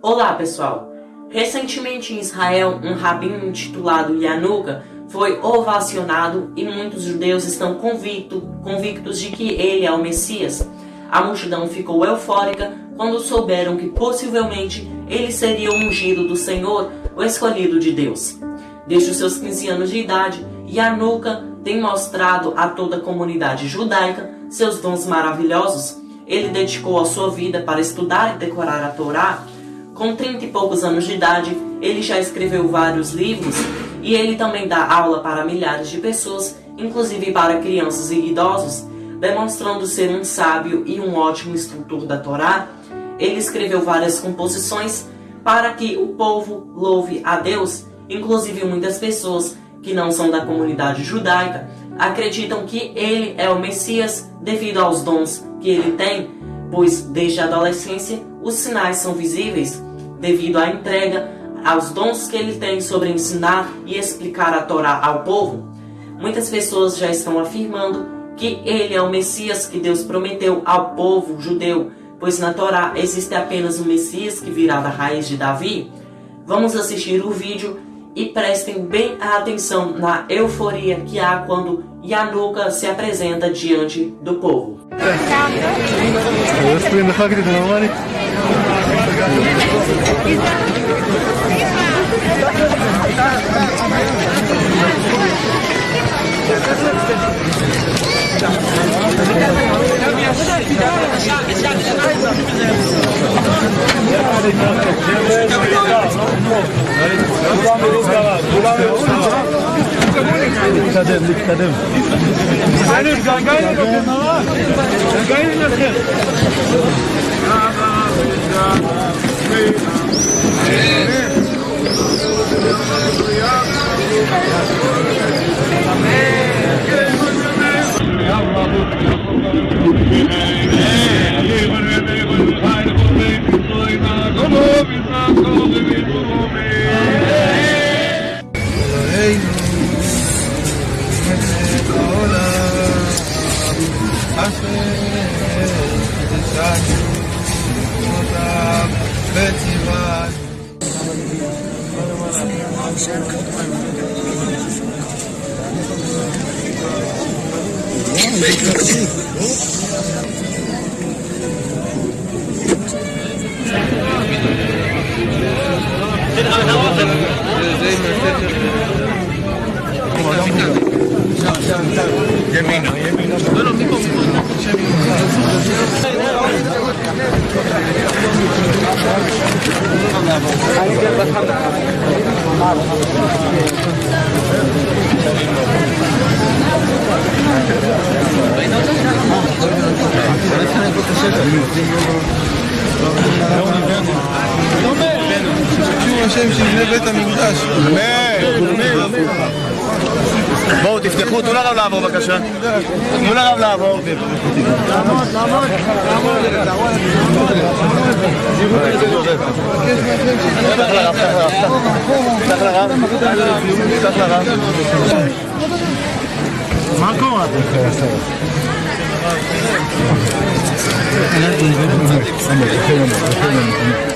Olá pessoal! Recentemente em Israel, um rabino intitulado Yanuka foi ovacionado e muitos judeus estão convicto, convictos de que ele é o Messias. A multidão ficou eufórica quando souberam que possivelmente ele seria o ungido do Senhor, o escolhido de Deus. Desde os seus 15 anos de idade, Yanuka tem mostrado a toda a comunidade judaica seus dons maravilhosos. Ele dedicou a sua vida para estudar e decorar a Torá com 30 e poucos anos de idade, ele já escreveu vários livros e ele também dá aula para milhares de pessoas, inclusive para crianças e idosos, demonstrando ser um sábio e um ótimo instrutor da Torá. Ele escreveu várias composições para que o povo louve a Deus, inclusive muitas pessoas que não são da comunidade judaica acreditam que ele é o Messias devido aos dons que ele tem, pois desde a adolescência os sinais são visíveis devido à entrega aos dons que ele tem sobre ensinar e explicar a Torá ao povo. Muitas pessoas já estão afirmando que ele é o Messias que Deus prometeu ao povo judeu, pois na Torá existe apenas o Messias que virá da raiz de Davi. Vamos assistir o vídeo e prestem bem atenção na euforia que há quando Yanuka se apresenta diante do povo. Dikkatim, dikkatim. Senin gagayın yok. Gagayın yok. Gagayın yok. Make it. השם שיבנה בית המקדש. אמן. בואו תפתחו, תנו לרב לעבור בבקשה. תנו לרב לעבור. מה קורה? 嗯嗯嗯嗯嗯嗯嗯嗯嗯嗯嗯嗯。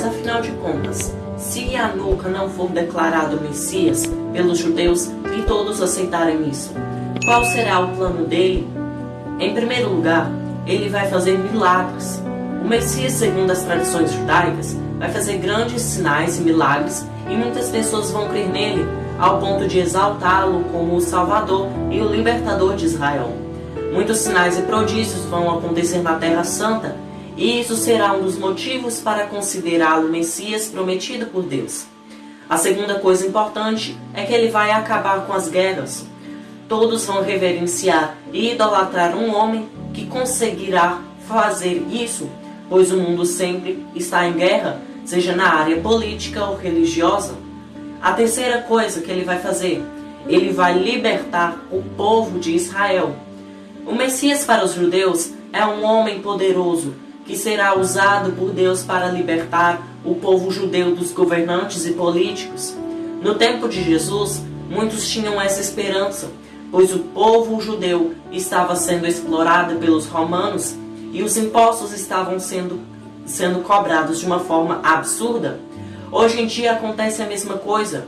Mas afinal de contas, se Yanuka não for declarado Messias pelos judeus e todos aceitarem isso, qual será o plano dele? Em primeiro lugar, ele vai fazer milagres. O Messias, segundo as tradições judaicas, vai fazer grandes sinais e milagres e muitas pessoas vão crer nele ao ponto de exaltá-lo como o Salvador e o Libertador de Israel. Muitos sinais e prodígios vão acontecer na Terra Santa, e isso será um dos motivos para considerá-lo Messias prometido por Deus. A segunda coisa importante é que ele vai acabar com as guerras. Todos vão reverenciar e idolatrar um homem que conseguirá fazer isso, pois o mundo sempre está em guerra, seja na área política ou religiosa. A terceira coisa que ele vai fazer, ele vai libertar o povo de Israel. O Messias para os judeus é um homem poderoso que será usado por Deus para libertar o povo judeu dos governantes e políticos. No tempo de Jesus, muitos tinham essa esperança, pois o povo judeu estava sendo explorado pelos romanos e os impostos estavam sendo, sendo cobrados de uma forma absurda. Hoje em dia acontece a mesma coisa.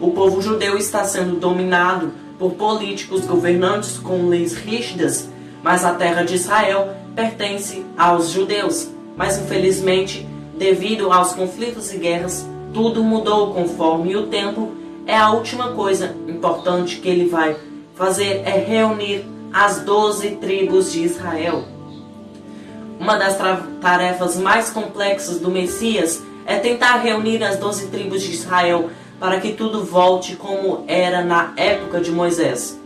O povo judeu está sendo dominado por políticos governantes com leis rígidas, mas a terra de Israel pertence aos judeus. Mas infelizmente, devido aos conflitos e guerras, tudo mudou conforme o tempo. É a última coisa importante que ele vai fazer é reunir as doze tribos de Israel. Uma das tarefas mais complexas do Messias é tentar reunir as doze tribos de Israel para que tudo volte como era na época de Moisés.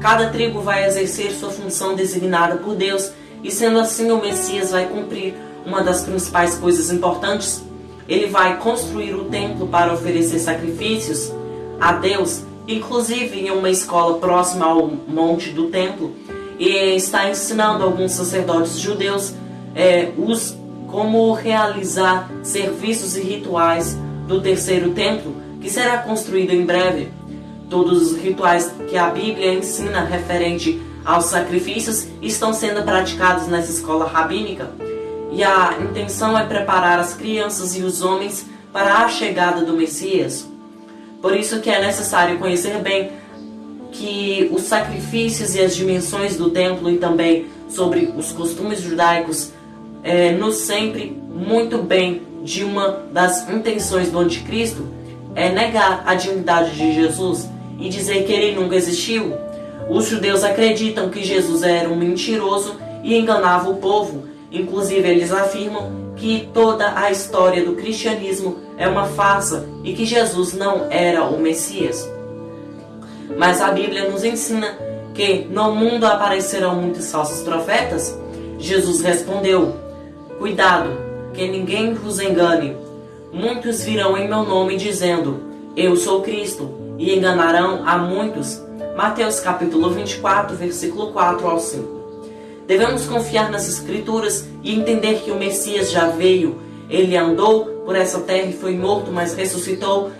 Cada tribo vai exercer sua função designada por Deus, e sendo assim, o Messias vai cumprir uma das principais coisas importantes. Ele vai construir o templo para oferecer sacrifícios a Deus, inclusive em uma escola próxima ao monte do templo, e está ensinando alguns sacerdotes judeus é, os como realizar serviços e rituais do terceiro templo, que será construído em breve. Todos os rituais que a Bíblia ensina referente aos sacrifícios estão sendo praticados nessa escola rabínica, e a intenção é preparar as crianças e os homens para a chegada do Messias. Por isso que é necessário conhecer bem que os sacrifícios e as dimensões do templo e também sobre os costumes judaicos é, nos sempre muito bem de uma das intenções do anticristo é negar a divindade de Jesus e dizer que ele nunca existiu. Os judeus acreditam que Jesus era um mentiroso e enganava o povo. Inclusive, eles afirmam que toda a história do cristianismo é uma farsa e que Jesus não era o Messias. Mas a Bíblia nos ensina que no mundo aparecerão muitos falsos profetas. Jesus respondeu: Cuidado, que ninguém vos engane. Muitos virão em meu nome dizendo: Eu sou Cristo, e enganarão a muitos. Mateus capítulo 24, versículo 4 ao 5. Devemos confiar nas Escrituras e entender que o Messias já veio. Ele andou por essa terra e foi morto, mas ressuscitou.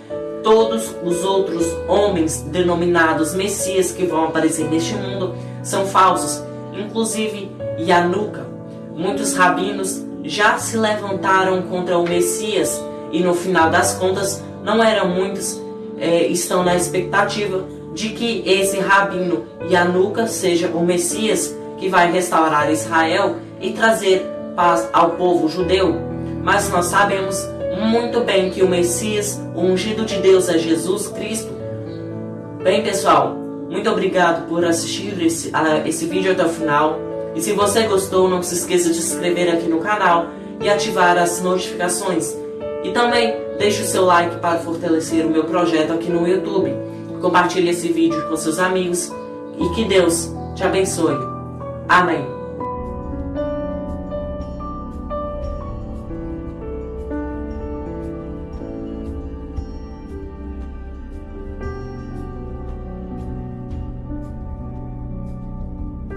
Todos os outros homens denominados Messias que vão aparecer neste mundo são falsos, inclusive Yanuka. Muitos rabinos já se levantaram contra o Messias e no final das contas não eram muitos, é, estão na expectativa de que esse rabino Yanuka seja o Messias que vai restaurar Israel e trazer paz ao povo judeu. Mas nós sabemos muito bem que o Messias, o ungido de Deus, é Jesus Cristo. Bem, pessoal, muito obrigado por assistir esse, uh, esse vídeo até o final. E se você gostou, não se esqueça de se inscrever aqui no canal e ativar as notificações. E também deixe o seu like para fortalecer o meu projeto aqui no YouTube. Compartilhe esse vídeo com seus amigos e que Deus te abençoe. Amém.